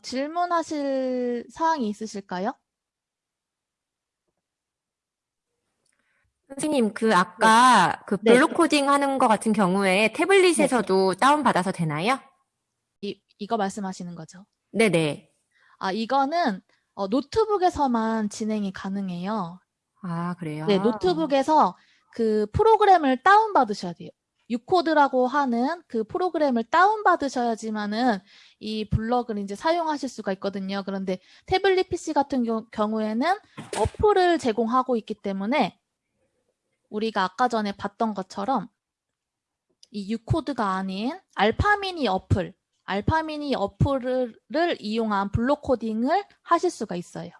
질문하실 사항이 있으실까요? 선생님, 그 아까 그 네. 블록 코딩 하는 거 같은 경우에 태블릿에서도 다운받아서 되나요? 이, 이거 말씀하시는 거죠. 네네. 아, 이거는 어, 노트북에서만 진행이 가능해요. 아, 그래요? 네, 노트북에서 그 프로그램을 다운받으셔야 돼요. 유코드라고 하는 그 프로그램을 다운받으셔야지만은 이 블럭을 이제 사용하실 수가 있거든요. 그런데 태블릿 PC 같은 경우, 경우에는 어플을 제공하고 있기 때문에 우리가 아까 전에 봤던 것처럼 이 유코드가 아닌 알파미니 어플, 알파미니 어플을 이용한 블록 코딩을 하실 수가 있어요.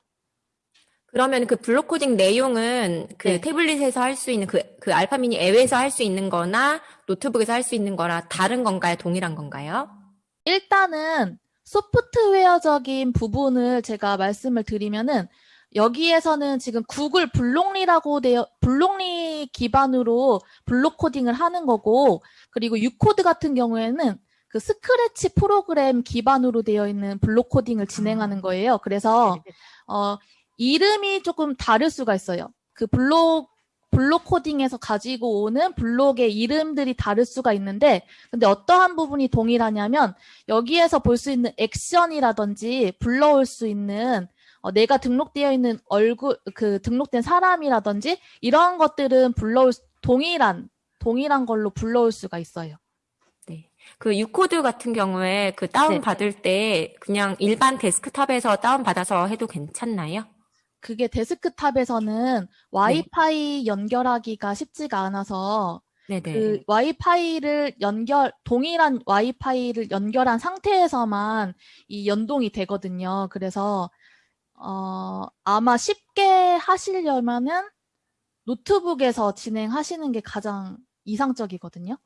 그러면 그 블록 코딩 내용은 그 네. 태블릿에서 할 수 있는 그, 그 알파 미니 앱에서 할 수 있는 거나 노트북에서 할 수 있는 거랑 다른 건가요? 동일한 건가요? 일단은 소프트웨어적인 부분을 제가 말씀을 드리면은 여기에서는 지금 구글 Blockly라고 되어 Blockly 기반으로 블록 코딩을 하는 거고 그리고 유코드 같은 경우에는 그 스크래치 프로그램 기반으로 되어 있는 블록 코딩을 진행하는 거예요. 그래서 어 이름이 조금 다를 수가 있어요. 그 블록 블록 코딩에서 가지고 오는 블록의 이름들이 다를 수가 있는데 근데 어떠한 부분이 동일하냐면 여기에서 볼 수 있는 액션이라든지 불러올 수 있는 어, 내가 등록되어 있는 얼굴 그 등록된 사람이라든지 이러한 것들은 불러올 수- 동일한 동일한 걸로 불러올 수가 있어요. 네. 그 유코드 같은 경우에 그 다운 네. 받을 때 그냥 일반 데스크탑에서 다운 받아서 해도 괜찮나요? 그게 데스크탑에서는 와이파이 연결하기가 쉽지가 않아서 네네. 그 와이파이를 연결 동일한 와이파이를 연결한 상태에서만 이 연동이 되거든요. 그래서 어 아마 쉽게 하시려면은 노트북에서 진행하시는 게 가장 이상적이거든요.